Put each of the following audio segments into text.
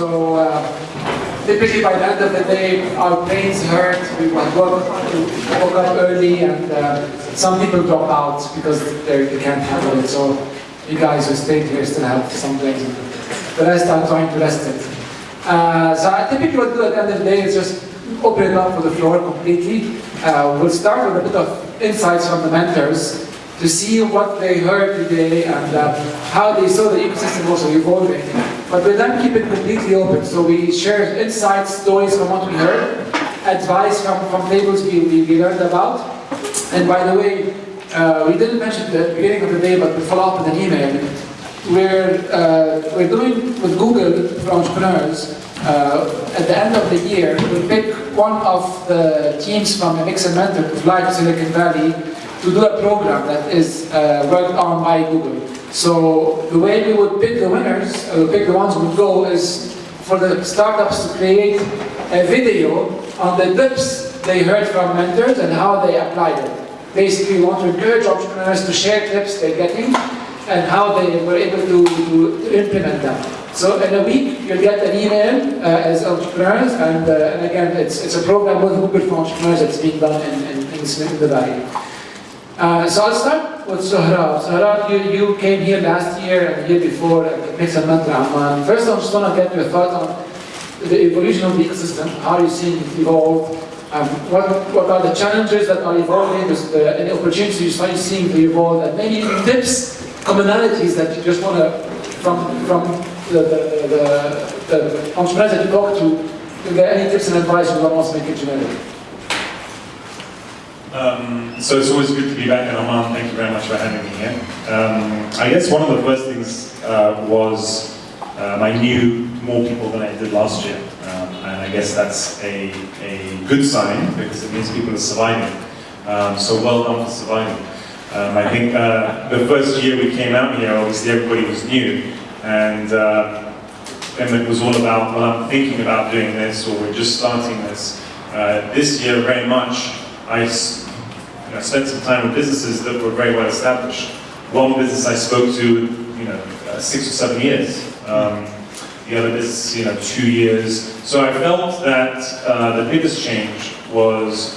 So uh, typically by the end of the day, our brains hurt. We woke, woke up early, and uh, some people drop out because they, can't handle it. So you guys who stayed here still have some brains. The rest are trying to rest it. Uh, so I typically what we do at the end of the day is just open it up for the floor completely. Uh, we'll start with a bit of insights from the mentors to see what they heard today and uh, how they saw the ecosystem also evolving. But we then keep it completely open. So we share insights, stories from what we heard, advice from, from tables we, we, we learned about. And by the way, uh, we didn't mention at the beginning of the day, but we follow up with an email. We're, uh, we're doing with Google for entrepreneurs, uh, at the end of the year, we pick one of the teams from a Mix and Mentor to fly to Silicon Valley to do a program that is uh, worked on by Google. So the way we would pick the winners, uh, pick the ones who would go, is for the startups to create a video on the tips they heard from mentors and how they applied it. Basically, we want to encourage entrepreneurs to share tips they're getting and how they were able to, to, to implement them. So in a week, you'll get an email uh, as entrepreneurs, and, uh, and again, it's, it's a program with Google for entrepreneurs that's being done in, in, in, in the Valley. Uh, so I'll start with Sohrab. Sohrab, you, you came here last year and the year before at Mix and Mentor Amman. First, I just want to get your thoughts on the evolution of the ecosystem. How are you seeing it evolve? Um, what, what are the challenges that are evolving, the, any opportunities you start seeing to evolve, and maybe tips, commonalities that you just want to, from, from the, the, the, the entrepreneurs that you talk to, to get any tips and advice you want to make it generic. Um, so it's always good to be back in Amman. Thank you very much for having me here. Um, I guess one of the first things uh, was um, I knew more people than I did last year. Um, and I guess that's a, a good sign because it means people are surviving. Um, so well done for surviving. Um, I think uh, the first year we came out here, obviously everybody was new. And, uh, and it was all about, well, I'm thinking about doing this or we're just starting this. Uh, this year, very much, I you know, spent some time with businesses that were very well established. One business I spoke to, you know, uh, six or seven years. Um, the other business, you know, two years. So I felt that uh, the biggest change was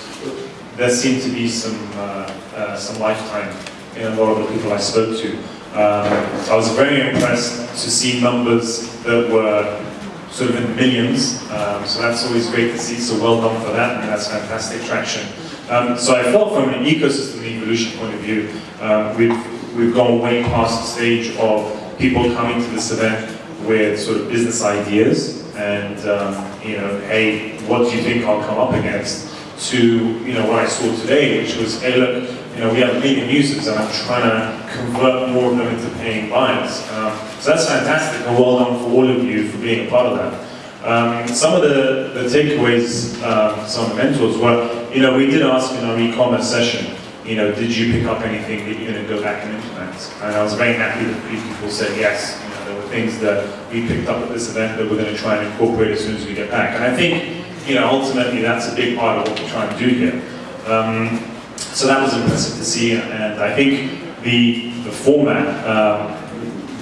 there seemed to be some uh, uh, some lifetime in a lot of the people I spoke to. Um, I was very impressed to see numbers that were sort of in millions. Um, so that's always great to see. So well done for that, and that's fantastic traction. Um, so I felt from an ecosystem evolution point of view, um, we've, we've gone way past the stage of people coming to this event with sort of business ideas and, um, you know, hey, what do you think I'll come up against? To, you know, what I saw today, which was, hey, look, you know, we have a million users and I'm trying to convert more of them into paying buyers. Um, so that's fantastic and well done for all of you for being a part of that. Um, some of the, the takeaways, um, some of the mentors were, you know, we did ask in our e-commerce session, you know, did you pick up anything that you're going to go back and implement? And I was very happy that people said yes. You know, there were things that we picked up at this event that we're going to try and incorporate as soon as we get back. And I think, you know, ultimately that's a big part of what we're trying to do here. Um, so that was impressive to see, and I think the, the format, um,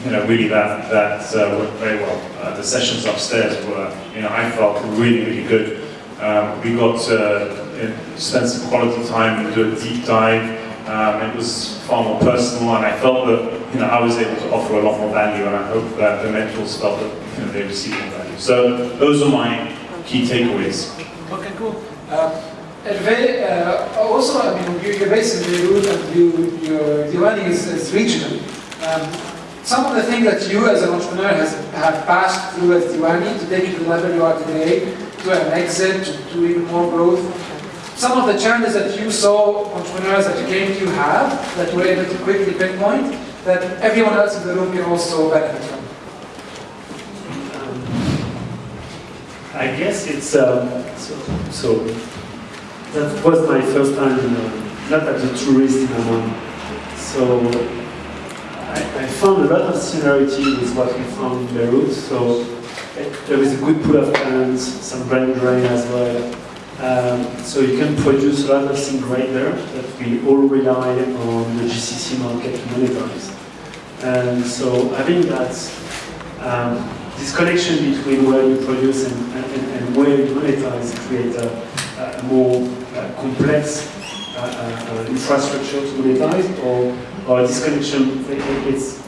you know, really that, that uh, worked very well. Uh, the sessions upstairs were, you know, I felt really, really good. Um, we got to uh, spend some quality time and do a deep dive. Um, it was far more personal, and I felt that, you know, I was able to offer a lot more value, and I hope that the mentors felt that, you know, they received more value. So those are my key takeaways. Okay, cool. Uh, Hervé, uh, also, I mean, you're based in Beirut and you, your Diwanee is, is regional. Um, some of the things that you as an entrepreneur has, have passed through as Diwanee to take you to the level you are today, to an exit, to, to even more growth. Some of the challenges that you saw entrepreneurs that you came to have, that you were able to quickly pinpoint, that everyone else in the room can also benefit from. I guess it's um, so, so, that was my first time uh, not as a tourist in Amman. So I, found a lot of similarity with what we found in Beirut. So there is a good pool of talents, some brain drain as well. Um, so you can produce a lot of things right there that we all rely on the GCC market to monetize. And so I think that um, this connection between where you produce and, and, and where you monetize creates a, a more uh, complex uh, uh, infrastructure to monetize, or, or this connection, it- it- it's,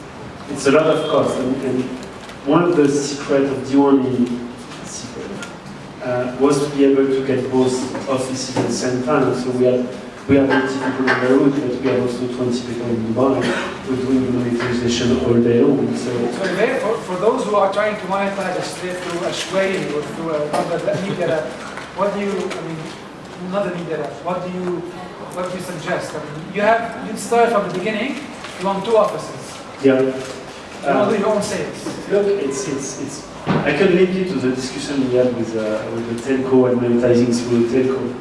it's a lot of cost. And, and one of the secret of Diwanee secret, uh, was to be able to get both offices at the same time. So we have we have 80 people on Beirut, but we have also 20 people in Dubai. We're doing monetization all day long. So So there, for, for those who are trying to monetize a straight through a Shway or through another media what do you, I mean, another media app, what do you, what do you suggest? I mean, you have, you start from the beginning, you want two offices, yeah. you want to do Uh, your own sales. Look, it's, it's, it's, I can link you to the discussion we had with, uh, with the telco and monetizing through the telco.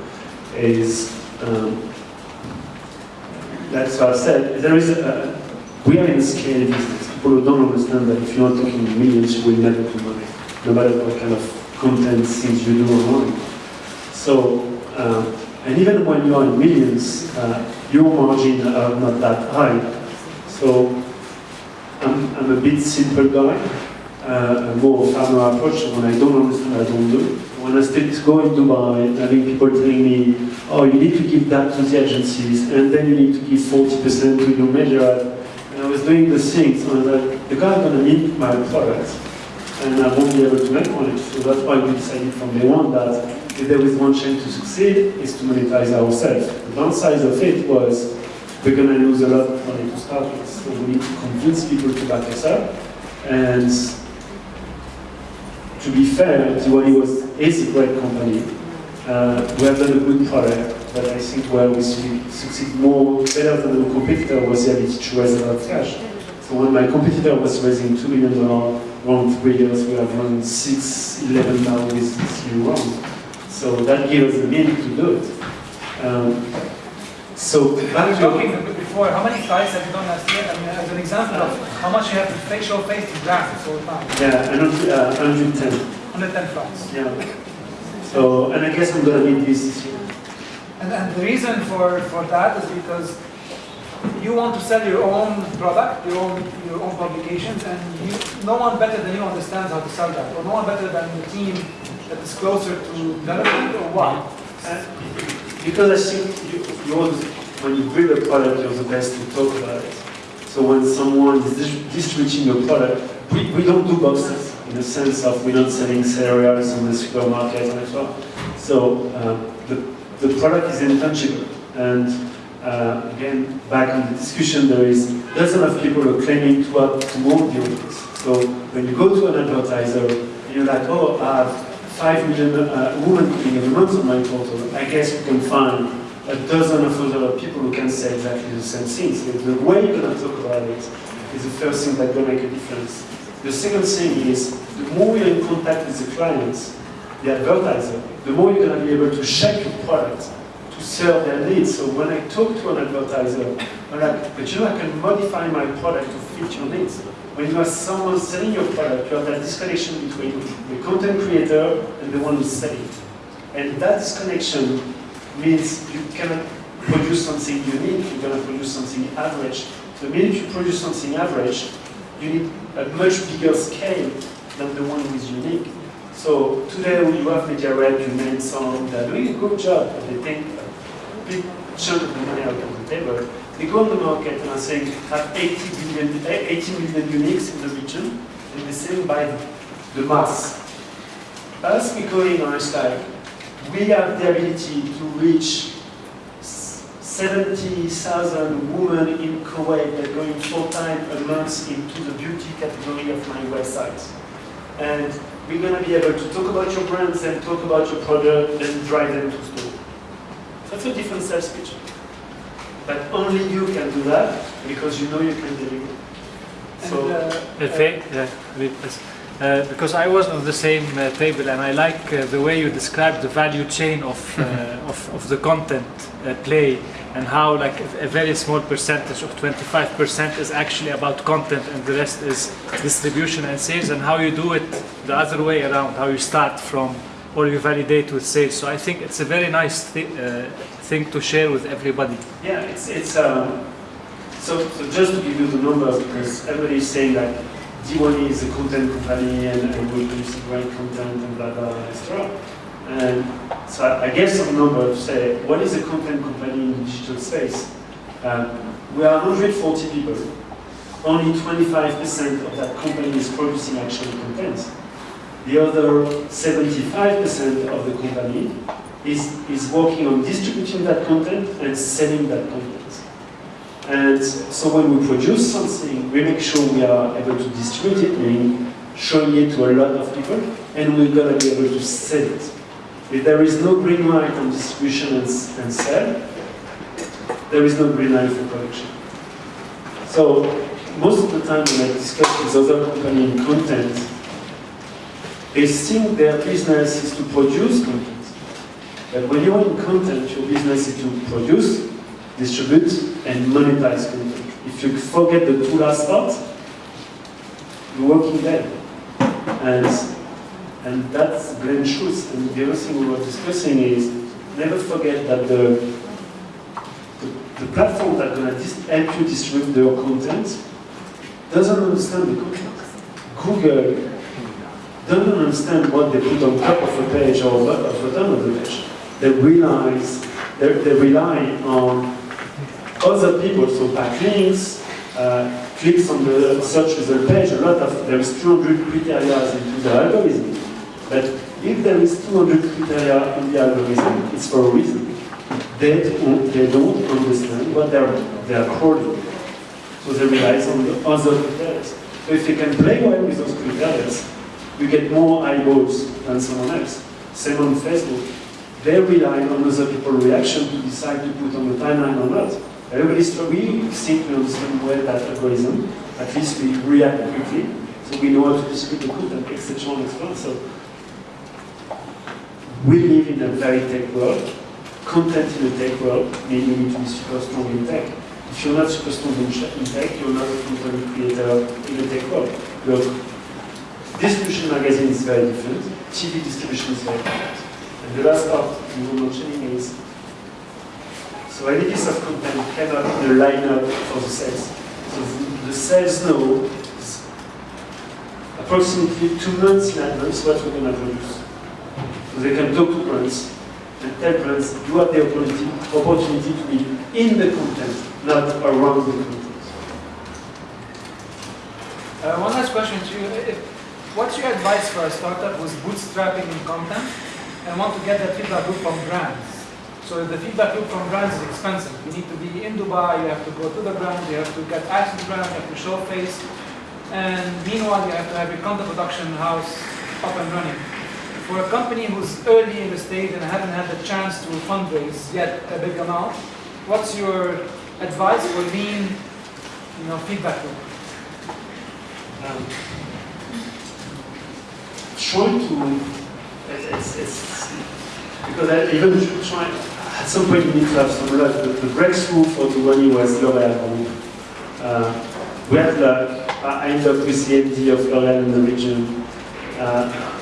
Is, um, that's what I said. There is a, we are in a scale business. People who don't understand that if you're not talking millions, you will never do money, no matter what kind of content things you do online. So, um, and even when you are in millions, uh, your margin are not that high. So, I'm, I'm a bit simple guy, uh, a more farmer approach. So when I don't understand, I don't do. When I still go in Dubai and having people telling me, oh, you need to give that to the agencies, and then you need to give 40% to your major. And I was doing the things, and I was like, the guy's gonna need my product, and I won't be able to make money. So that's why we decided from day one that if there is one chance to succeed, is to monetize ourselves. The downside of it was we're going to lose a lot of money to start with. So we need to convince people to back us up. And to be fair, Diwanee was is a great company. Uh, we have done a good product, but I think where we su- succeed more better than the competitor was the ability to raise a lot of cash. So when my competitor was raising two million dollars around three years, we have run six, eleven now with this new round. So that gives us the ability to do it. Um, so I back to talking before, how many flights have you done last year? I mean, as an example of how much you have to face show face to graphics all the time. Yeah, and uh, 110. 110 flights. Yeah. So, and I guess I'm gonna need this this year. And, and the reason for, for that is because you want to sell your own product, your own, your own publications, and you, no one better than you understands how to sell that, or no one better than the team that is closer to development, or what? Uh, Because I think you, you're, the- when you build a product, you're the best to talk about it. So when someone is distributing your product, we, we don't do boxes in the sense of we're not selling cereals in the supermarket and so on. So um, the, the product is intangible. And uh, again, back on the discussion, there is dozens of people are claiming to have to own the audience. So when you go to an advertiser, you're like, oh, I have 5 million uh, women clicking every month on my portal, I guess you can find a dozen of other people who can say exactly the same things. The way you're going to talk about it is the first thing that's going to make a difference. The second thing is, the more you're in contact with the clients, the advertiser, the more you're going to be able to shape your product to serve their needs. So when I talk to an advertiser, I'm like, but you know, I can modify my product to your needs. When you have someone selling your product, you have that disconnection between the content creator and the one who's selling. And that disconnection means you cannot produce something unique, going to produce something average. The minute you produce something average, you need a much bigger scale than the one who is unique. So today you have Rep, you named some, they're doing a good job, but they take a big chunk of the money out of the table. They go on the market and are saying, have 80 billion, eh, 80 million uniques in the region, and they sell by the mass. As we go in it's like, we have the ability to reach 70,000 women in Kuwait that are going four times a month into the beauty category of my website. And we're going to be able to talk about your brands and talk about your product and drive them to store. That's a different sales pitch. But only you can do that because you know you can deliver. And, So, uh, Yeah. Uh, because I was on the same uh, table and I like uh, the way you describe the value chain of, uh, of, of the content uh, play and how like a, a very small percentage of 25% is actually about content and the rest is distribution and sales and how you do it the other way around, how you start from or you validate with sales. So I think it's a very nice thi- uh, thing to share with everybody. Yeah, it's, it's um, so, so just to give you the numbers, because everybody is saying that Diwanee is a content company and, and we produce great content and blah, blah, etc. And so I, I some number to say, what is a content company in the digital space? Um, we are 140 people. Only 25% of that company is producing actual content. The other 75% of the company is, is working on distributing that content and selling that content. And so when we produce something, we make sure we are able to distribute it, meaning showing it to a lot of people, and we're going to be able to sell it. If there is no green light on distribution and, and sell, there is no green light for production. So most of the time when I discuss with other companies in content, they think their business is to produce content. But when you're in content, your business is to produce, distribute, and monetize content. If you forget the two last parts, you're working dead. And, and that's plain truth. And the other thing we were discussing is never forget that the, the, the platform that's going to help you distribute your content doesn't understand the content. Google doesn't understand what they put on top of a page or bottom of the page. They realize they, they rely on other people, so backlinks, uh, clicks on the search result page, a lot of, there is 200 criteria into the algorithm. But if there is 200 criteria in the algorithm, it's for a reason. They don't, they don't understand what they're, they're crawling. So they rely on the other criteria. So if you can play well with those criteria, you get more eyeballs than someone else. Same on Facebook. They rely on other people's reaction to decide to put on the timeline or not. Everybody's we think we understand well that algorithm. At least we react quickly, so we know how to distribute the content, etc. etc. So we live in a very tech world. Content in a tech world means you need to be super strong in tech. If you're not super strong in tech, you're not a content creator in a tech world. Look, distribution magazine is very different. TV distribution is very different. The last part you mentioning is so editors of content cannot in a lineup for the sales. So the sales know approximately two months in advance what we're going to produce. So they can talk to brands and tell brands you have the opportunity, opportunity to be in the content, not around the content. Uh, one last question to you. What's your advice for a startup who's bootstrapping in content and want to get that feedback loop from brands? So the feedback loop from brands is expensive. You need to be in Dubai, you have to go to the brand, you have to get access to brand, you have to show face. And meanwhile, you have to have your content production house up and running. For a company who's early in the stage and hasn't had the chance to fundraise yet a big amount, what's your advice for lean you know, feedback loop? Um, trying to, it's, it's, because even try, at some point you need to have some luck. The, the breakthrough for the money was L'Oreal Group. Uh, we had luck. I ended up with the MD of L'Oreal in the region. Uh,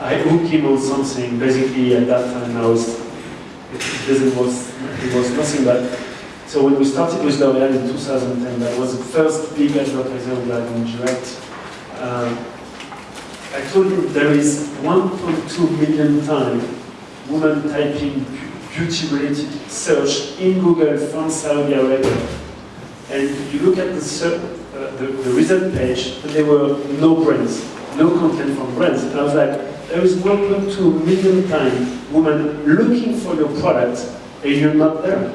I hooked him on something. Basically, at that time, I was, it, was, it was nothing but so when we started with L'Oreal in 2010, that was the first big advertiser we had in direct. Um, I told him there is 1.2 million times women typing beauty-related search in Google from Saudi Arabia. And you look at the, uh, the, the result page, and there were no brands, no content from brands. And I was like, there is 1.2 million times women looking for your product, and you're not there.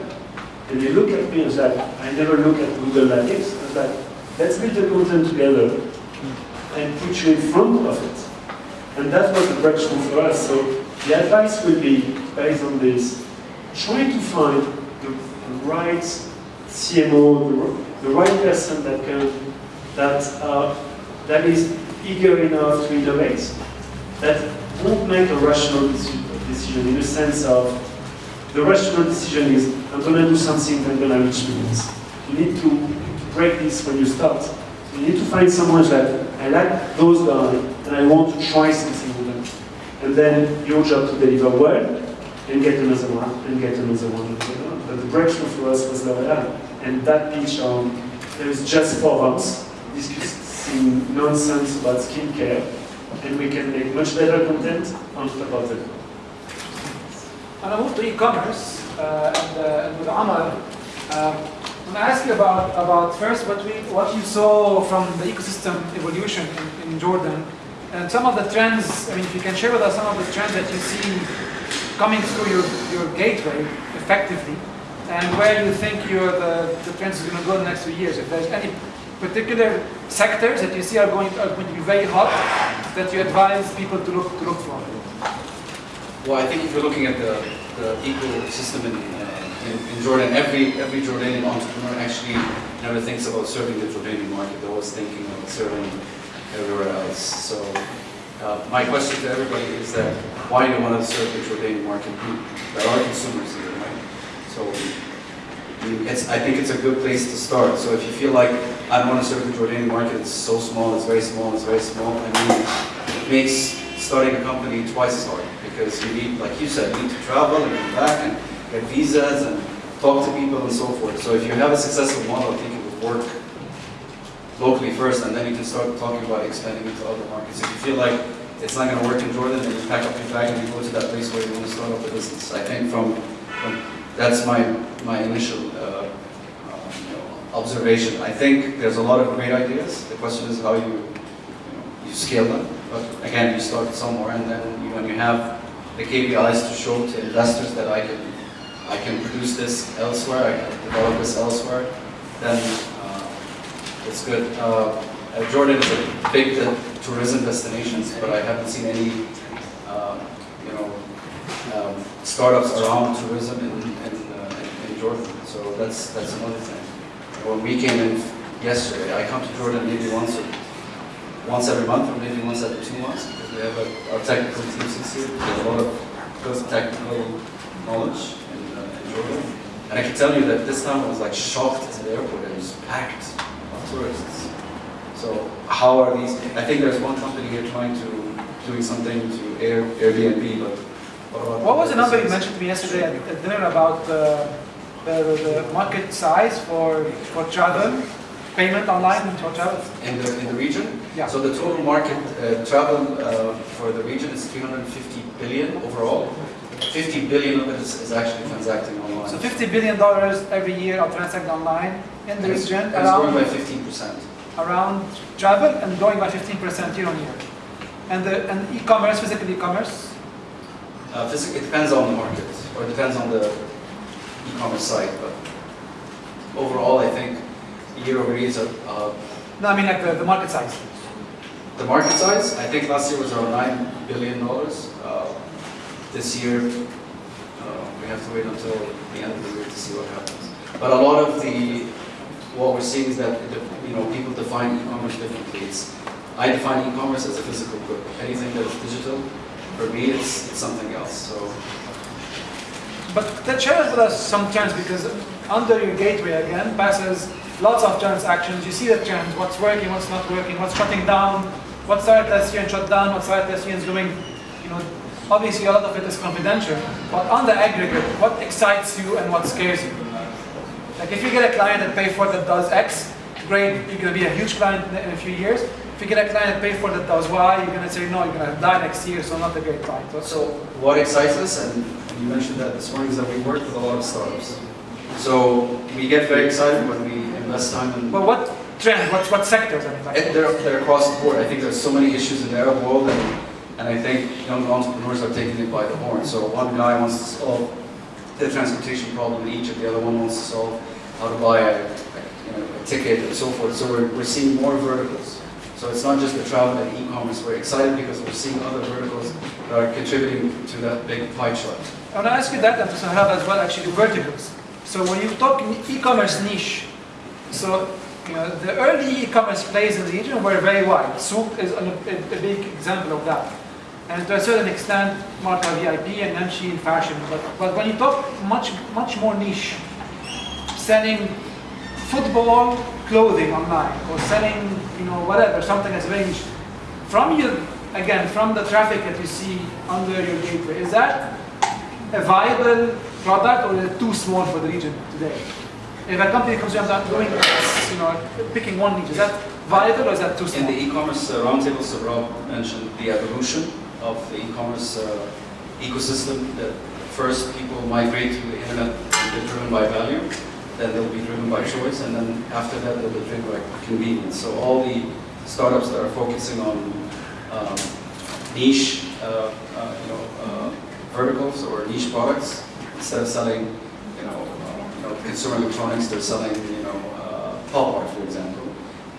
And they look at me and was like, I never look at Google Analytics. I was like, let's build the content together and put you in front of it. And that was the breakthrough for us. So the advice will be based on this. Try to find the right CMO, the, right person that can, that, uh, that is eager enough to innovate, that won't make a rational decision in the sense of the rational decision is, I'm going to do something that's going to reach millions. You need to break this when you start. You need to find someone that, I like those guys, and I want to try something with them. And then your job to deliver well, and get another one, and get another one. But the breakthrough for us was L'Oreal. And that pitch on, there is just four of us, discuss, seeing nonsense about skincare, and we can make much better content on of it. And I move to e-commerce, uh, and, uh, and with Amar, um, I'm gonna ask you about, about first what we, what you saw from the ecosystem evolution in, in Jordan, and some of the trends, I mean, if you can share with us some of the trends that you see coming through your, your gateway effectively, and where you think your, the, the trends is gonna go in the next few years, if there's any particular sectors that you see are going, are going to be very hot, that you advise people to look, to look for. Well, I think if you're looking at the, the ecosystem in, in, in Jordan, every, every Jordanian entrepreneur actually never thinks about serving the Jordanian market. They're always thinking about serving everywhere else. So uh, my question to everybody is that why do you want to serve the Jordanian market? There are consumers here, right? So I think it's a good place to start. So if you feel like I want to serve the Jordanian market, it's so small, it's very small, it's very small, I mean, it makes starting a company twice as hard because you need, like you said, you need to travel and come back and get visas and talk to people and so forth. So if you have a successful model, I think it would work locally first and then you can start talking about expanding into other markets. If you feel like it's not going to work in Jordan, then you pack up your bag and you go to that place where you want to start up a business. I think from, from that's my, my initial uh, um, you know, observation. I think there's a lot of great ideas. The question is how you, you, know, you scale them. But again, you start somewhere, and then you, when you have the KPIs to show to investors that I can, I can produce this elsewhere, I can develop this elsewhere, then uh, it's good. Uh, uh, Jordan is a big tourism destination, but I haven't seen any, uh, you know, um, startups around tourism in, in, in, Jordan. So that's that's another thing. When we came in yesterday, I come to Jordan maybe once once every month or maybe once every two months because we have a, our technical team here. We a lot of technical knowledge Jordan. And I can tell you that this time I was like shocked at the airport. It was packed of tourists. So how are these? I think there's one company here trying to doing something to Air, Airbnb, but what What was the number you mentioned to me yesterday at, at dinner about uh, the, the market size for, for travel, payment online for travel? in the in the region? Yeah. So the total market uh, travel uh, for the region is 350 billion overall. 50 billion of it is, is actually transacting online. So 50 billion dollars every year are transacted online in the region and it's growing by around, 15 percent. around travel and growing by 15% year on year. And the and e-commerce, physical e-commerce, Uh, it depends on the market, or it depends on the e-commerce site, but overall, I think year over year, is a- uh, no, I mean like the, the market size. the market size, I think last year was around nine billion dollars. Uh, this year, we have to wait until the end of the year to see what happens. But a lot of the what we're seeing is that you know people define e-commerce differently. It's, I define e-commerce as a physical good. Anything that is digital, for me, it's, it's something else. So. But then share with us some because under your gateway again passes lots of transactions. You see the trends, what's working, what's not working, what's shutting down, what started last year and shut down, what started last year and is doing, you know, obviously a lot of it is confidential. But on the aggregate, what excites you and what scares you? Like if you get a client that pay for that does X, great, you're gonna be a huge client in a few years. If you get a client that pay for that does Y, you're gonna say no, you're gonna die next year, so not a great client. So, So what excites us, and and you mentioned that this morning, is that we work with a lot of startups. So we get very excited when we invest time in. but what trend, what, what sectors? I mean, like, They're, they're across the board. I think there's so many issues in the Arab world, and, and I think young entrepreneurs are taking it by the horn. So one guy wants to solve the transportation problem in Egypt, the other one wants to solve how to buy a, a, you know, a ticket and so forth. So we're, we're seeing more verticals. So it's not just the travel and e-commerce. We're excited because we're seeing other verticals that are contributing to that big pie chart. I want to ask you that and to have as well actually the verticals. So when you talk e-commerce niche, so you know the early e-commerce plays in the region were very wide. Souq is a, a big example of that. And to a certain extent, Marka VIP and Namshi in fashion. But, but when you talk much much more niche, selling football clothing online or selling you know whatever something that's very niche, from you, again from the traffic that you see under your gateway, is that a viable product or is it too small for the region today? If a company comes in and doing, you know, picking one niche, is that viable or is that too small? In the e-commerce uh, roundtable, so Rob mentioned the evolution of the e-commerce uh, ecosystem. That first people migrate to the internet and they're driven by value, then they'll be driven by choice, and then after that they'll be driven by convenience. So all the startups that are focusing on um, niche, uh, uh, you know, uh, verticals or niche products, instead of selling, you know, uh, you know, consumer electronics, they're selling, you know, uh, pop art, for example.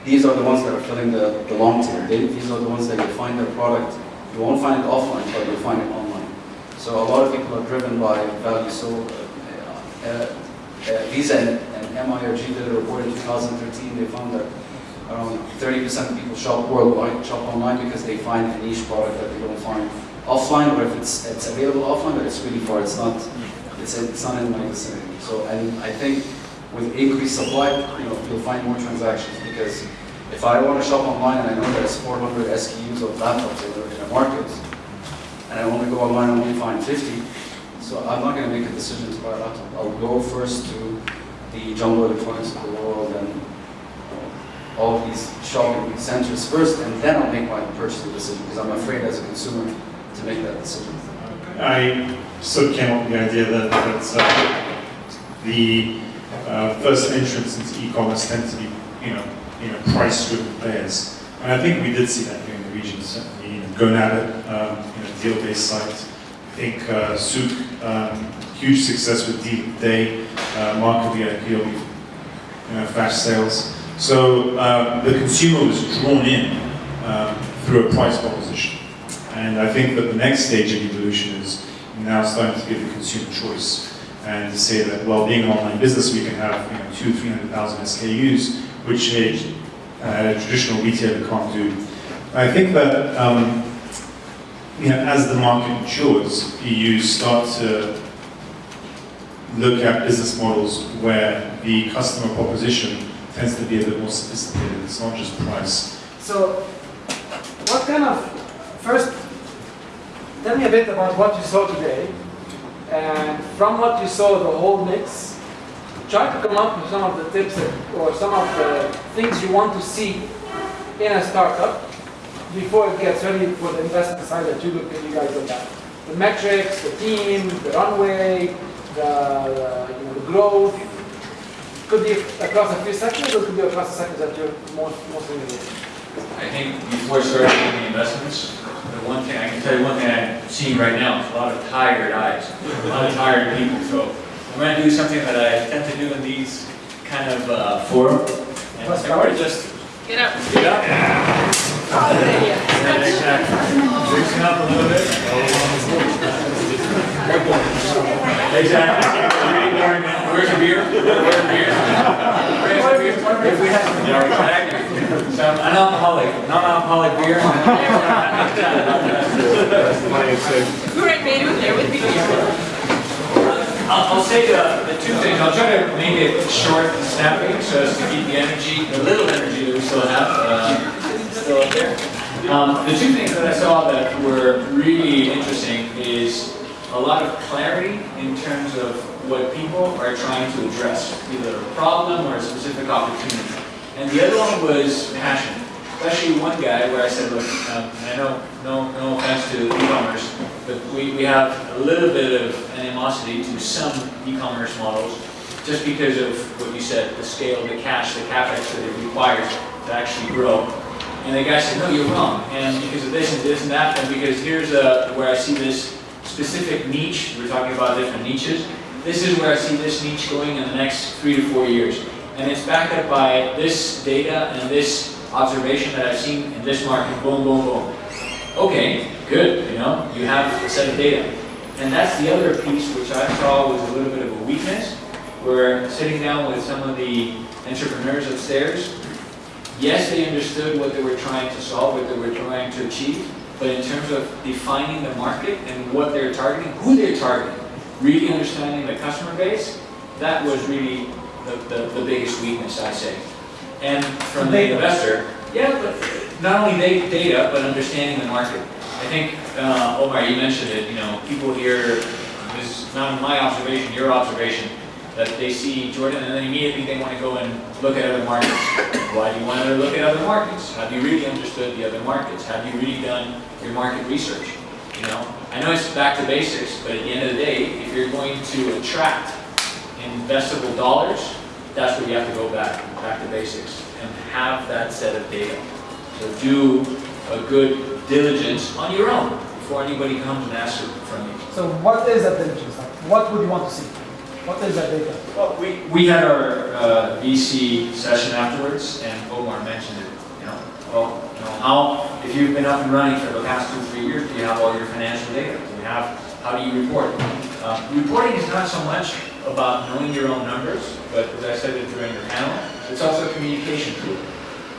These are the ones that are filling the, the long tail. These are the ones that find their product. You won't find it offline, but you'll find it online. So a lot of people are driven by value. So uh, uh, uh, Visa and, and MIRG did a report in 2013. They found that around 30% of people shop worldwide, shop online because they find a niche product that they don't find offline, or if it's it's available offline, but it's really far. It's not it's it's not in my vicinity. So and I think with increased supply, you know, you'll find more transactions because if I want to shop online and I know there's 400 SKUs of laptops in a, market, and I only go online and only find 50, so I'm not going to make a decision to buy a laptop. I'll go first to the Jumbo Electronics of the world and all these shopping centers first, and then I'll make my purchasing decision because I'm afraid as a consumer to make that decision. I sort of came up with the idea that, that uh, the uh, first entrance into e-commerce tends to be, you know, you know, price-driven players, and I think we did see that here in the region. Certainly, you know, GoNabit, um, you know, deal-based site. I think uh, Souq, um, huge success with Deal Day, uh, Mark VIP, you know, flash sales. So um, the consumer was drawn in um, through a price proposition. And I think that the next stage of evolution is now starting to give the consumer choice and to say that, well, being an online business, we can have you know, two, three hundred thousand SKUs, which uh, traditional retailer can't do. I think that um, you know, as the market matures, you start to look at business models where the customer proposition tends to be a bit more sophisticated. It's not just price. So, what kind of, first, tell me a bit about what you saw today, and from what you saw, the whole mix, try to come up with some of the tips or some of the things you want to see in a startup before it gets ready for the investment side that you look, you guys look at. The metrics, the team, the runway, the, the, you know, the growth. Could be across a few sectors, or could be across the sectors that you're most, most familiar with. I think before starting making investments, the one thing, I can tell you one thing I'm seeing right now is a lot of tired eyes, a lot of tired people. So I'm going to do something that I tend to do in these kind of uh, forum. And Let's I just Get up. get up. Yeah, exactly. Loosen up a little bit. Exactly. Where's your beer? Where's your beer? Where's your beer? If we have, yeah, exactly. So an alcoholic, non-alcoholic beer. Who right made it there with me? I'll, I'll say the, the two things, I'll try to make it short and snappy, so as to keep the energy, the little energy that we still have, uh, still up there. Um, the two things that I saw that were really interesting is a lot of clarity in terms of what people are trying to address, either a problem or a specific opportunity. And the other one was passion. Especially one guy where I said, look, um, I know, no, no offense to e-commerce, but we, we have a little bit of animosity to some e-commerce models just because of what you said, the scale, the cash, the capex that it requires to actually grow. And the guy said, no, you're wrong. And because of this and this and that, and because here's uh, where I see this specific niche, we're talking about different niches, this is where I see this niche going in the next three to four years. And it's backed up by this data and this observation that I've seen in this market, boom, boom, boom. Okay, good, you know, you have a set of data. And that's the other piece which I saw was a little bit of a weakness, where sitting down with some of the entrepreneurs upstairs, yes, they understood what they were trying to solve, what they were trying to achieve, but in terms of defining the market and what they're targeting, who they're targeting, really understanding the customer base, that was really the, the, the biggest weakness, I say. And from the investor, yeah, but not only da- data, but understanding the market. I think, uh, Omar, you mentioned it, you know, people here, this is not my observation, your observation, that they see Jordan and then immediately they want to go and look at other markets. Why do you want to look at other markets? Have you really understood the other markets? Have you really done your market research? You know, I know it's back to basics, but at the end of the day, if you're going to attract investable dollars, that's where you have to go back, back to basics, and have that set of data. So do a good diligence on your own before anybody comes and asks it from you. So what is that diligence? Like, what would you want to see? What is that data? Well, we, we had our uh, VC session afterwards, and Omar mentioned it, you know, well, you know, how, if you've been up and running for the past two, three years, do you have all your financial data? Do you have, how do you report? Uh, reporting is not so much about knowing your own numbers, but as I said during the panel, it's also a communication tool.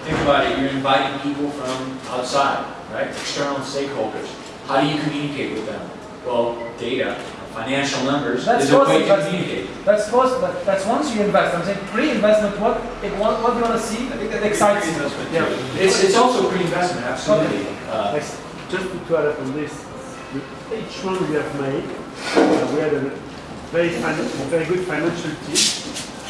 Think about it, you're inviting people from outside, right? External stakeholders. How do you communicate with them? Well, data, financial numbers That's is a way to communicate. That's first, but that's once you invest. I'm saying pre-investment, what, what, what do you want to see that excites you? Yeah, it's, it's also pre-investment, absolutely. Uh, Like, just to add up on this, with each one we have made, uh, we had a very, very good financial team.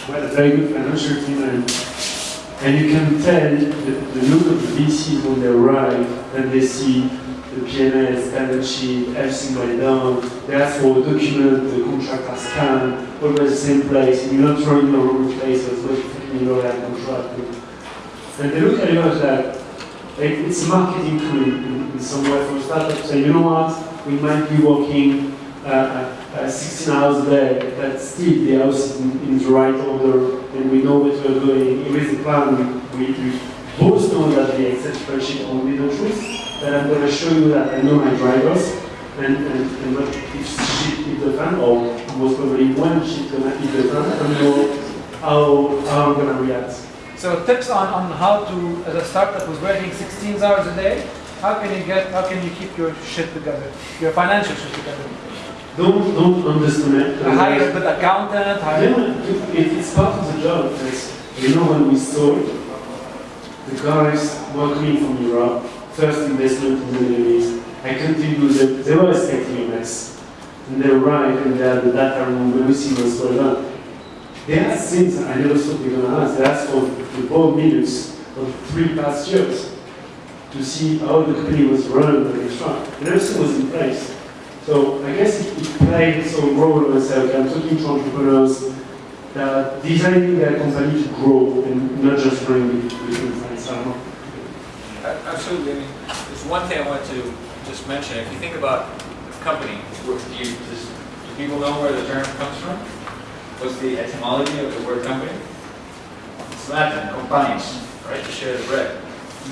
We had a very good financial team, and, you can tell the, the look of the VCs when they arrive, and they see the PNS, balance sheet, everything went down. They ask for a document, the contract are scanned, always the same place, you're not throwing in the wrong place, what you know contract. And they look at you as that it- It's a marketing tool in, in some way for startups. Say, you know what, we might be working uh, uh, 16 hours a day, but still the house in, in the right order, and we know what we're doing. Here is the plan. We, we both know that the spreadsheet won't be the truth, but I'm going to show you that I know my drivers, and, and, and what if shit hit the fan, or most probably when shit gonna hit the fan, I know how, how I'm to react. So tips on, on how to, as a startup who's working 16 hours a day, how can you get, how can you keep your shit together, your financial shit together? Don't, don't underestimate. the Hire a good accountant, hire. Yeah, it, it's part of the job. Because, you know, when we sold, the guys were coming from Europe, first investment in the Middle East. I continue, they, they were expecting a mess. And they arrived and they had the data room, everything was well done. They asked things I never thought they were going to ask. They asked for the board minutes of three past years to see how the company was run. And everything was in place. So I guess it, it played some role when I say, okay, I'm talking to entrepreneurs that designing their company to grow and not just growing between friends. I know. A- Absolutely. I mean, there's one thing I want to just mention. If you think about the company, do, you, does, do people know where the term comes from? What's the etymology of the word company? It's Latin, companies, right? To share the bread.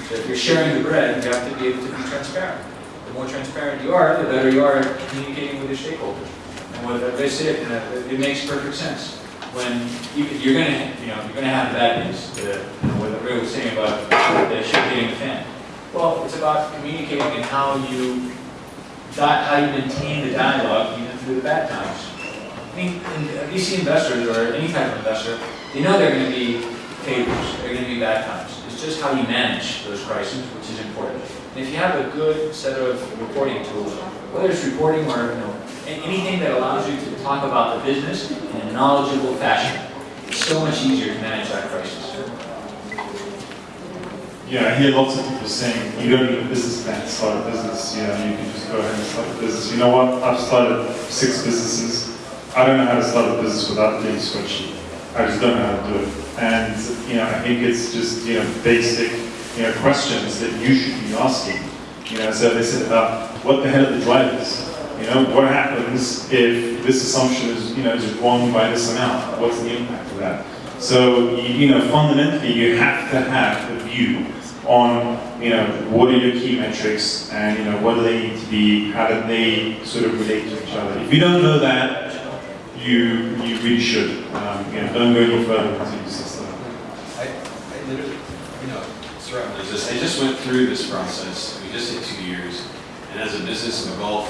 So if you're sharing the bread, you have to be able to be transparent. More transparent you are, the better you are at communicating with your stakeholders. And what they said, it, makes perfect sense. When you, you're gonna, you know, you're gonna have bad news. The, you know, what Ray was saying about the shit the fan. Well, it's about communicating and how you, how you maintain the dialogue even through the bad times. I think in- VC investors or any type of investor, they know they're going to be failures, they're going to be bad times. It's just how you manage those crises, which is important. And if you have a good set of reporting tools, whether it's reporting or you know anything that allows you to talk about the business in a knowledgeable fashion, it's so much easier to manage that crisis. Yeah, I hear lots of people saying you don't need a business plan to start a business. You know, you can just go ahead and start a business. You know what? I've started six businesses. I don't know how to start a business without doing a spreadsheet. I just don't know how to do it. And you know, I think it's just you know basic you know questions that you should be asking. You know, so they said about what the hell are the drivers? You know, what happens if this assumption is you know is wrong by this amount? What's the impact of that? So you, you know, fundamentally, you have to have a view on you know what are your key metrics and you know what do they need to be, how do they sort of relate to each other. If you don't know that, you you really should. Um, you know, don't go any further into your system. I, I literally, you I just went through this process, we just hit two years, and as a business in the Gulf,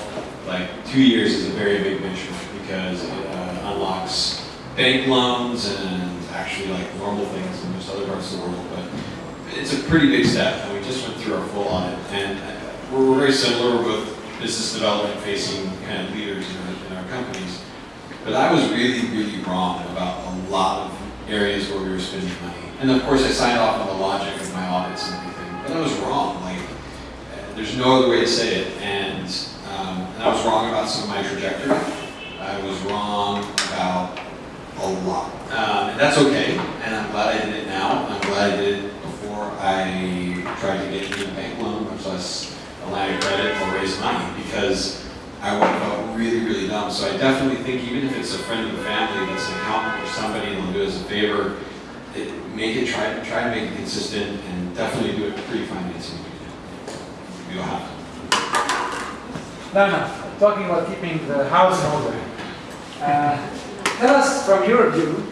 like, two years is a very big venture, because it uh, unlocks bank loans and actually like normal things in most other parts of the world, but it's a pretty big step, and we just went through our full audit, and uh, we're, we're very similar, we're both business development facing kind of leaders in our, in our companies, But I was really, really wrong about a lot of areas where we were spending money. And of course, I signed off on the logic of my audits and everything, but I was wrong. Like, there's no other way to say it. And, um, and I was wrong about some of my trajectory. I was wrong about a lot. Um, and that's okay, and I'm glad I did it now. I'm glad I did it before I tried to get a bank loan, much less a line of credit or raise money, because I would have felt really, really dumb. So I definitely think even if it's a friend of the family that's an accountant or somebody and they'll do us a favor, it, make it, try, try to make it consistent and definitely do it pre-financing. You'll have to. No, no, talking about keeping the house in order. Uh, tell us from your view,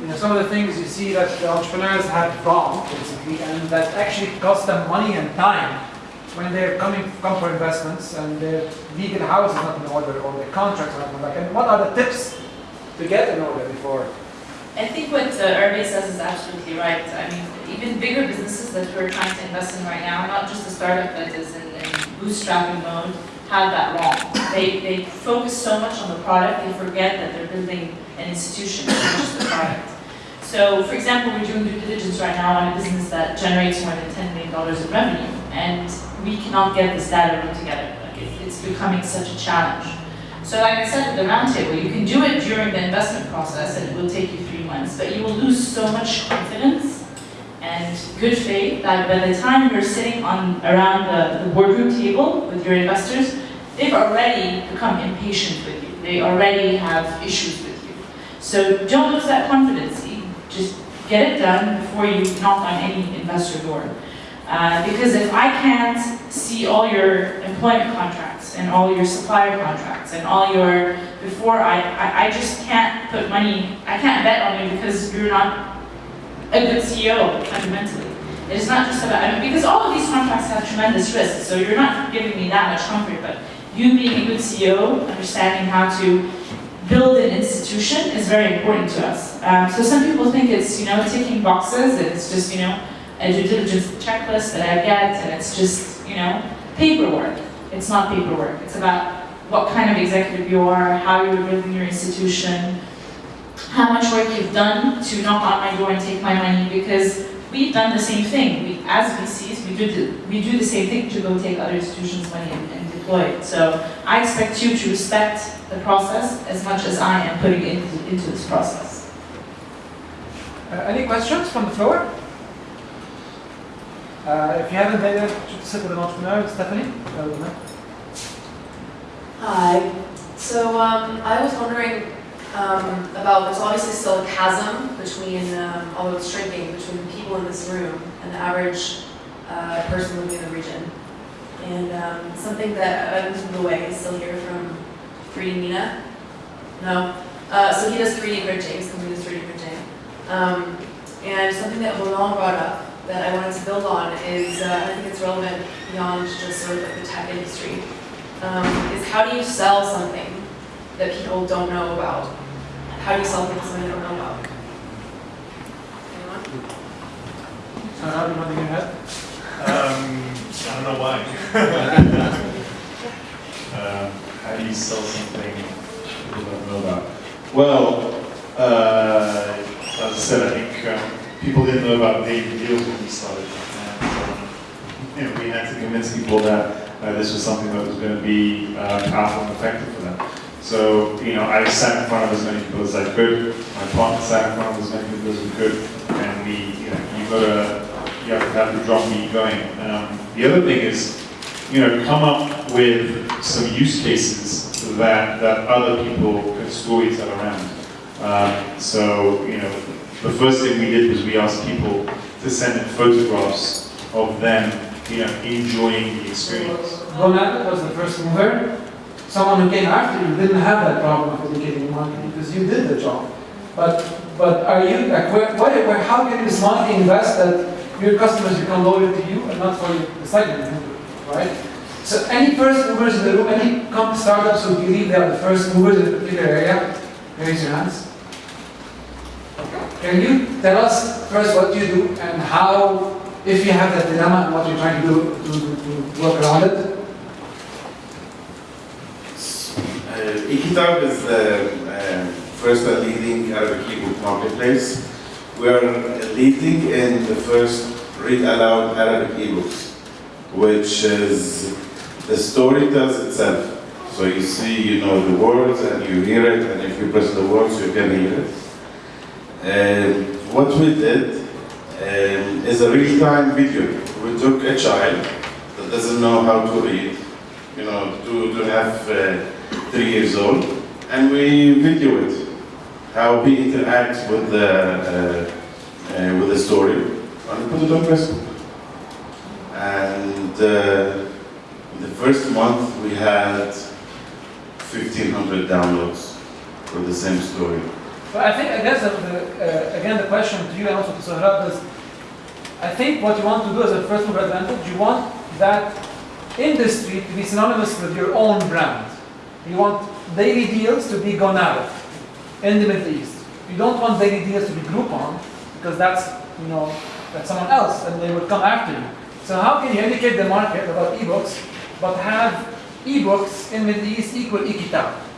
you know, some of the things you see that the entrepreneurs have wrong, basically, and that actually cost them money and time when they're coming come for investments and their legal house is not in order or their contracts are not in order. And what are the tips to get in order before? I think what uh, says is absolutely right. I mean, even bigger businesses that we're trying to invest in right now, not just a startup that is in, in bootstrapping mode, have that wrong. They, they focus so much on the product, they forget that they're building an institution, not just the product. So, for example, we're doing due diligence right now on a business that generates more than $10 million in revenue, and we cannot get this data room together. Like, it, it's becoming such a challenge. So like I said at the roundtable, you can do it during the investment process and it will take you but you will lose so much confidence and good faith that by the time you're sitting on around the, the boardroom table with your investors, they've already become impatient with you. They already have issues with you. So don't lose that confidence. Just get it done before you knock on any investor door. Uh, because if I can't see all your employment contracts and all your supplier contracts and all your, before I, I, I just can't put money, I can't bet on you because you're not a good CEO fundamentally. It is not just about, I mean, because all of these contracts have tremendous risks, so you're not giving me that much comfort, but you being a good CEO, understanding how to build an institution is very important to us. Um, so some people think it's, you know, ticking boxes, it's just, you know, a due diligence checklist that I get, and it's just, you know, paperwork. It's not paperwork. It's about what kind of executive you are, how you're building your institution, how much work you've done to knock on my door and take my money, because we've done the same thing. We, as VCs, we do, the, we do the same thing to go take other institutions' money and, and deploy it. So I expect you to respect the process as much as I am putting into, into this process. Uh, any questions from the floor? Uh, if you haven't been there, sit with an entrepreneur, Stephanie. Hi. So um, I was wondering um, about, there's obviously still a chasm between, um, although it's shrinking, between the people in this room and the average uh, person living in the region. And um, something that I've moved away is still here from 3D Mina. No? Uh, so he does 3D printing, his company does 3D printing. Um, and something that Roland brought up that I wanted to build on is, uh, I think it's relevant beyond just sort of like the tech industry, um, is how do you sell something that people don't know about? How do you sell things something they don't know about? Anyone? So how do you want to get ahead? Um, I don't know why. um, how do you sell something people don't know about? Well, uh, as I said, I think um, people didn't know about David Deals when we started. And, um, you know, we had to convince people that uh, this was something that was going to be uh, powerful and effective for them. So, you know, I sat in front of as many people as I could. My partner sat in front of as many people as we could. And we, you know, you got to, you have to drum beat going. Um, the other thing is, you know, come up with some use cases that, that other people can storytell around. Um, so, you know, the first thing we did was we asked people to send photographs of them, you know, enjoying the experience. Ronald was the first mover. Someone who came after you didn't have that problem of educating marketing because you did the job. But but are you like where, where, how can you smartly invest that your customers become loyal to you and not for the segment, right? So any first movers in the room, any startups who believe they are the first movers in a particular area, raise your hands. Can you tell us first what you do and how, if you have that dilemma and what you're trying to do to, to, work around it? Uh, eKitab is the uh, first and leading Arabic ebook marketplace. We are leading in the first read aloud Arabic ebooks, which is the story tells itself. So you see, you know the words and you hear it, and if you press the words, you can hear it. And what we did um, is a real-time video. We took a child that doesn't know how to read, you know, two, two and a half, uh, three years old, and we video it, how he interacts with the, uh, uh, with the story, and put it on Facebook. And uh, the first month we had 1,500 downloads for the same story. But I think, I guess, that the, uh, again, the question to you and also to Sohrab is, I think what you want to do as a first mover advantage, you want that industry to be synonymous with your own brand. You want daily deals to be GoNabit in the Middle East. You don't want daily deals to be Groupon because that's, you know, that's someone else and they will come after you. So how can you educate the market about ebooks but have ebooks in Middle East equal e-kitab?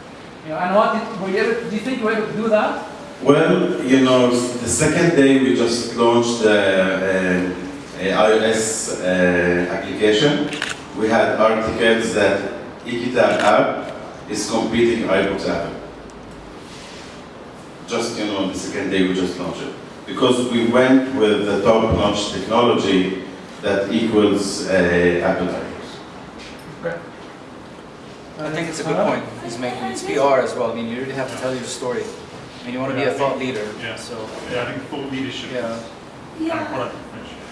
You know, and what did, were you able, do you think you were able to do that? Well, you know, the second day we just launched the uh, iOS uh, application. We had articles that eKitab app is competing iBooks app. Just, you know, the second day we just launched it. Because we went with the top-notch technology that equals uh, Apple iBooks. I think it's a good point he's making. It's PR as well. I mean, you really have to tell your story. I mean, you want to be a thought leader. Yeah. So Yeah, I think thought leadership yeah. Yeah.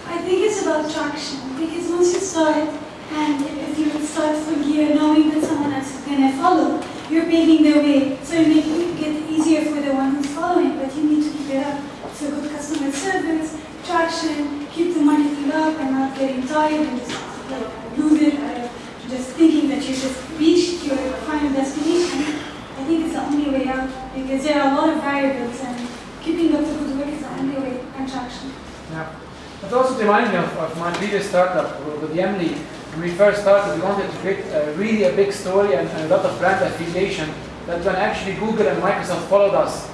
I think it's about traction because once you start and if you start from here knowing that someone else is going to follow, you're paving the way. So you make it get easier for the one who's following, but you need to keep it up. So good customer service, traction, keep the money marketing up and not getting tired and just like lose it or just thinking that you just your destination. I think it's the only way out because there are a lot of variables and keeping up the good work is the only way and traction. Yeah. It also reminds me of, of my previous startup with Yamli. When we first started, we wanted to create a, really a big story and, and a lot of brand affiliation that when actually Google and Microsoft followed us,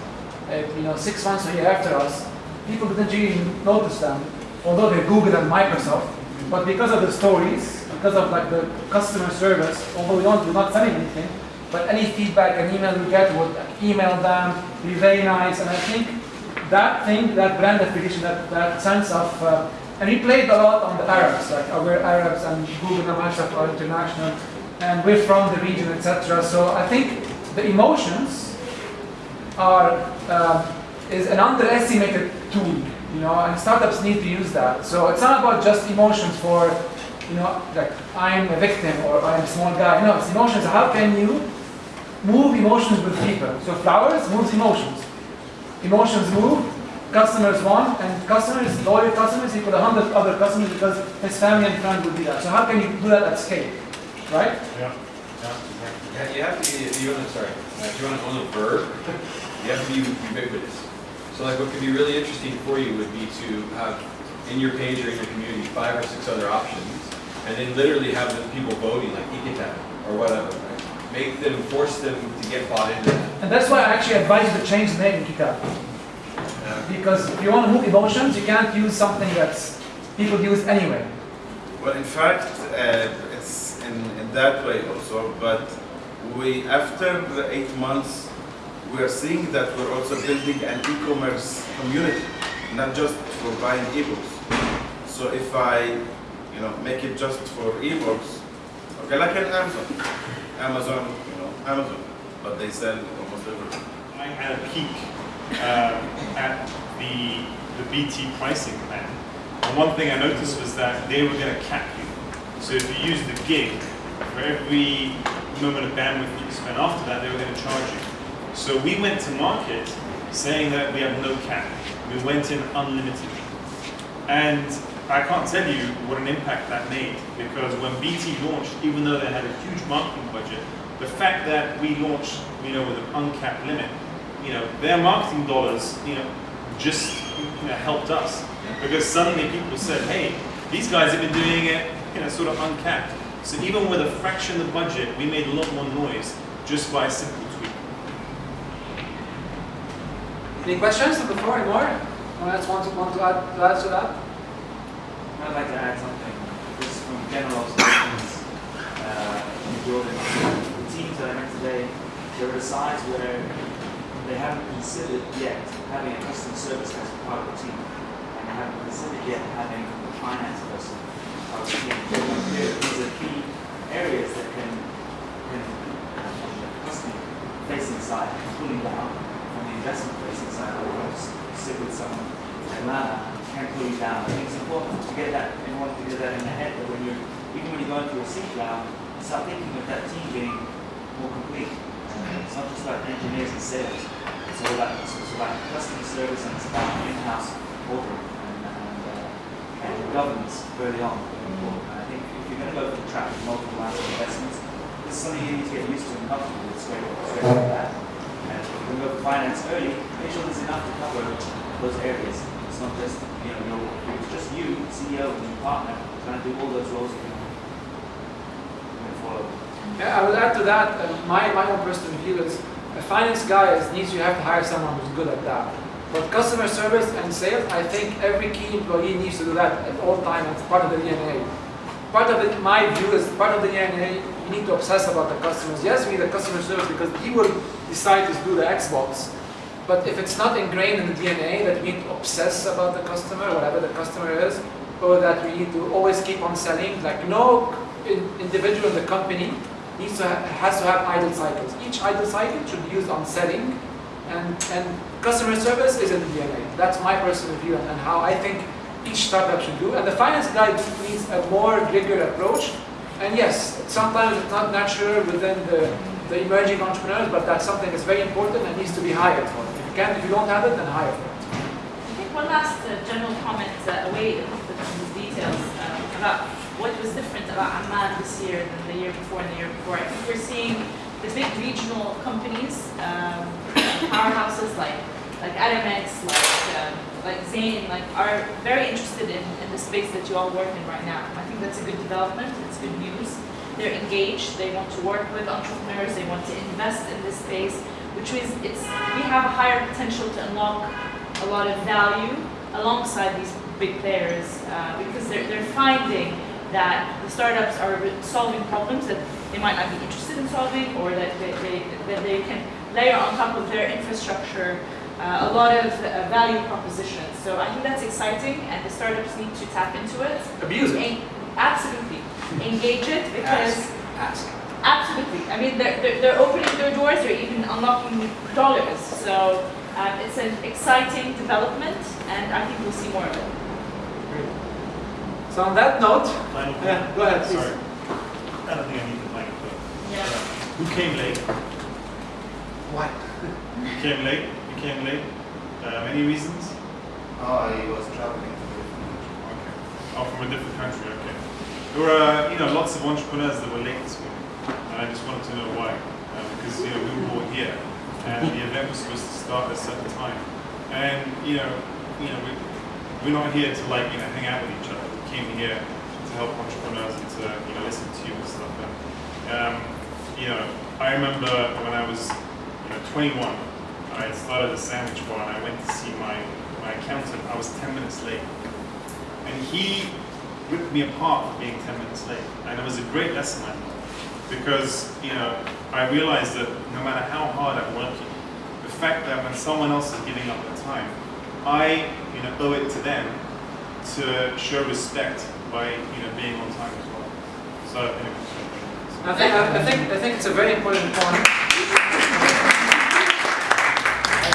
uh, you know, six months or a year after us, people didn't really notice them, although they're Google and Microsoft. But because of the stories, because of like the customer service, although we don't, we're not selling anything, but any feedback and email we get would email them, be very nice, and I think that thing, that brand affiliation, that, that sense of, uh, and we played a lot on the Arabs, like we're Arabs and Google and Microsoft are international, and we're from the region, etc. So I think the emotions are uh, is an underestimated tool, you know, and startups need to use that. So it's not about just emotions for, you know, like I'm a victim or I'm a small guy. No, it's emotions. How can you move emotions with people? So flowers moves emotions. Emotions move, customers want, and customers, loyal customers equal a hundred other customers because his family and friends will be that. So how can you do that at scale, right? Yeah. Yeah, you have to be, you want to, sorry, if you want to own a verb, you have to be ubiquitous. So like what could be really interesting for you would be to have in your page or in your community five or six other options, and then literally have the people voting like Ekitab or whatever, right? Make them, force them to get bought into that. And that's why I actually advise you to change the name in Kitab. Because if you want to move emotions, you can't use something that people use anyway. Well, in fact, uh, it's in, in that way also, but we, after the eight months, we are seeing that we're also building an e-commerce community, not just for buying ebooks. So if I, you know, make it just for ebooks, okay, like an Amazon, Amazon, you know, Amazon, but they sell almost everything. I had a peek uh, at the, the BT pricing plan. And one thing I noticed was that they were going to cap you. So if you use the gig, for every moment of bandwidth you spend after that, they were going to charge you. So we went to market saying that we have no cap. We went in unlimited. And I can't tell you what an impact that made because when BT launched, even though they had a huge marketing budget, the fact that we launched, you know, with an uncapped limit, you know, their marketing dollars, you know, just you know, helped us because suddenly people said, hey, these guys have been doing it, you know, sort of uncapped. So even with a fraction of the budget, we made a lot more noise just by a simple tweak. Any questions on the floor anymore? Anyone else want to, want to add, to add to that? I'd like to add something, just from general observations, uh, in Jordan. The teams that I met today, they're at a size where they haven't considered yet having a customer service as part of the team. And they haven't considered yet having a finance person part of the team. There- These are key areas that can, can, the customer facing side, pulling down, from the investment facing side, to sit with someone in Atlanta, can pull you down. I think it's important to get that, order to get that in the head, that when you're, even when you go into a seat round, start thinking of that team being more complete. It's not just about engineers and sales. It's all about, it's about customer service and it's about in-house ordering and, and, uh, and governance early on. I think if you're going to go for the track of multiple rounds of investments, this is something you need to get used to and comfortable with straight off the bat. And if you're going to go for finance early, make sure there's enough to cover those areas. It's not just, you know, your, it's just you, CEO, and your partner, trying to do all those roles. Yeah, I would add to that, uh, my, my own personal view is a finance guy is, needs you have to hire someone who's good at that. But customer service and sales, I think every key employee needs to do that at all times. It's part of the DNA. Part of it, my view is part of the DNA. You need to obsess about the customers. Yes, we need the customer service because he will decide to do the Xbox. But if it's not ingrained in the DNA that we need to obsess about the customer, whatever the customer is, or that we need to always keep on selling, like no individual in the company needs to ha- has to have idle cycles. Each idle cycle should be used on selling, and, and customer service is in the DNA. That's my personal view and, and how I think each startup should do. And the finance guy needs a more rigorous approach. And yes, sometimes it's not natural within the, the emerging entrepreneurs, but that's something that's very important and needs to be hired for. Can't, if you don't have it, then hire for it. I think one last uh, general comment uh, away from these details um, about what was different about Amman this year than the year before and the year before. I think we're seeing the big regional companies, um, powerhouses like like Aramex, like um, like Zain, like are very interested in, in the space that you all work in right now. I think that's a good development. It's good news. They're engaged. They want to work with entrepreneurs. They want to invest in this space, which means it's we have a higher potential to unlock a lot of value alongside these big players uh, because they're, they're finding that the startups are solving problems that they might not be interested in solving or that they, they, that they can layer on top of their infrastructure uh, a lot of uh, value propositions. So I think that's exciting and the startups need to tap into it. Abuse it. En- absolutely. Engage it because Ask. Absolutely. I mean, they're, they're, they're opening their doors, they're even unlocking dollars. So um, it's an exciting development, and I think we'll see more of it. So on that note, Final yeah, go ahead, please. Sorry. I don't think I need the mic, but Yeah. who came late? Why? You came late? You came late? Um, any reasons? Oh, I was traveling. Okay. Oh, from a different country, okay. There were, uh, you know, lots of entrepreneurs that were late this morning, and I just wanted to know why. Because, you know, we were all here, and the event was supposed to start at a certain time. And, you know, you know, we, we're not here to, like, you know, hang out with each other. We came here to help entrepreneurs and to, you know, listen to you and stuff. And, um, you know, I remember when I was, you know, 21, I started a sandwich bar, and I went to see my, my accountant. I was 10 minutes late. And he ripped me apart for being 10 minutes late. And it was a great lesson I learned. Because, you know, I realized that no matter how hard I'm working, the fact that when someone else is giving up their time, I, you know, owe it to them to show respect by, you know, being on time as well. So, anyway. I think, I, I think, I think it's a very important point.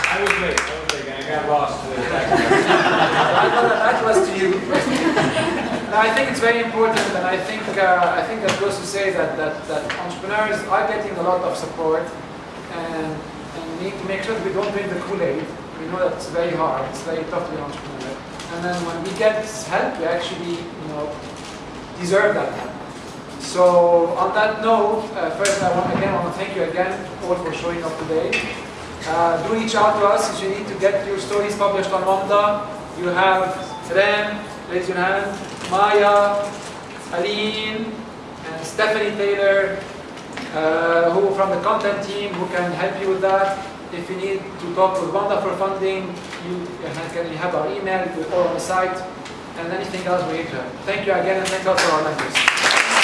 I was late, I was late, and I got lost. I thought that was to you. I think it's very important, and I think uh, I think that goes to say that, that, that entrepreneurs are getting a lot of support, and, and we need to make sure that we don't drink the Kool-Aid. We know that it's very hard, it's very tough to be an entrepreneur. And then when we get help, we actually, you know, deserve that. So on that note, uh, first I want again I want to thank you again all for showing up today. Uh, do reach out to us if you need to get your stories published on Wamda. You have Ren, raise your hand, Maya, Aline, and Stephanie Taylor, uh, who from the content team who can help you with that. If you need to talk with Wamda for funding, you, can you have our email or on the site, and anything else we need to. Thank you again, and thank you for our members.